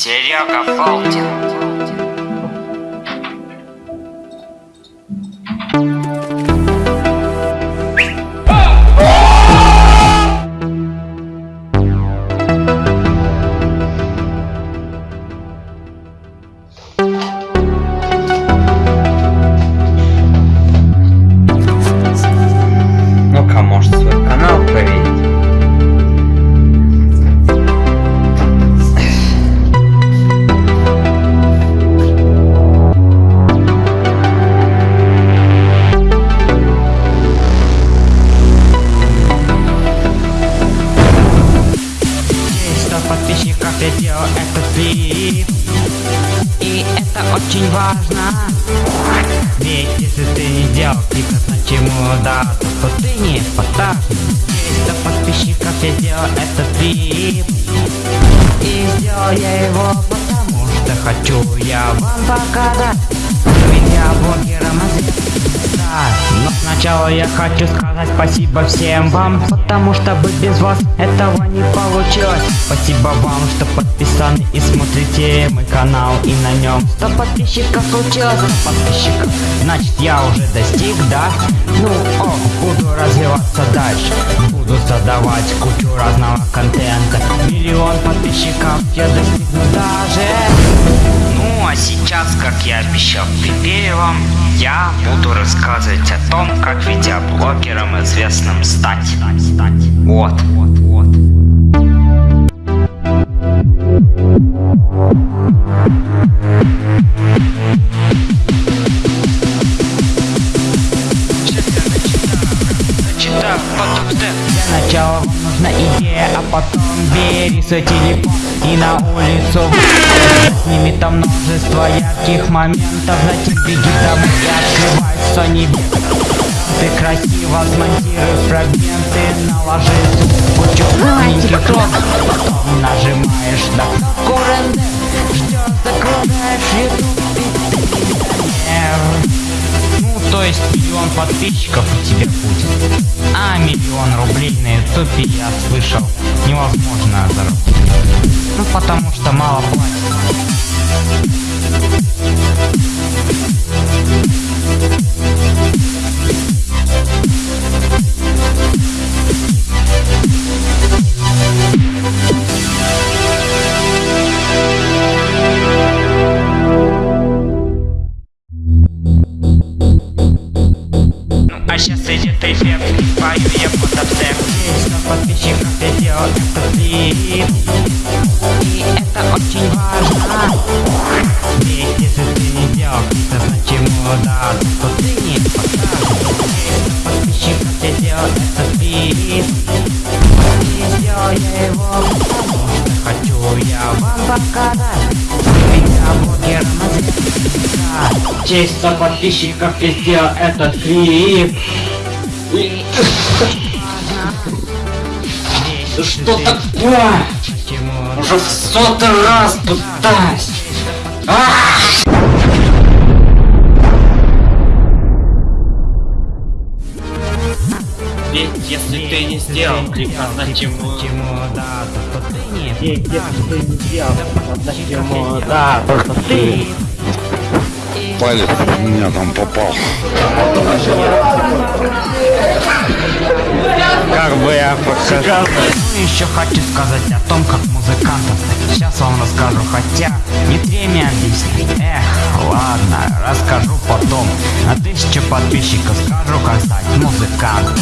Серега Болтин. Очень важно. Ведь если ты не сделал клип, значит ему да, то, ты не Есть 100 подписчиков, я сделал этот клип. И сделал я его потому что хочу я вам показать. Ведь я блогером да, но сначала я хочу сказать спасибо всем вам Потому что бы без вас этого не получилось. Спасибо вам, что подписаны и смотрите мой канал И на нем 100 подписчиков случилось 100 подписчиков, значит я уже достиг, да? Ну, о, буду развиваться дальше Буду создавать кучу разного контента Миллион подписчиков я достигну даже Ну а сейчас, как я обещал вам, я буду рассказывать о том, как видеоблогером известным стать. Вот, вот, вот. Нужна идея, а потом бери свой телефон и на улицу. Выходи. Сними там множество ярких моментов, затем беги домой и открывай Sony ты красиво смонтируй фрагменты, наложи звук, кучу маленьких кнопок, потом нажимаешь на кнопку рендер, есть миллион подписчиков у тебя будет. А миллион рублей на ютубе я слышал невозможно заработать. Ну, потому что мало платят. Пою я обсек. Есть 100 подписчиков, делал этот клип. И это очень важно. Ведь если ты не делал клип, то значит да, то ты не покажешь. 100 подписчиков, делал этот клип. И сделал я его, потому что хочу я вам показать. Ведь я блогером. Честь 100 подписчиков, я сделал этот клип. И... Что такое? Уже в сотый раз пытаюсь. Ведь если ты не сделал клип, а значит ему... да, то ты не Если ты не сделал, значит ему да, просто ты палец в меня там попал. Как бы я показал. Ну еще хочу сказать о том, как музыкантов Сейчас вам расскажу, хотя не тремя объяснить Эх, ладно, расскажу потом На тысячу подписчиков скажу, как стать музыкантом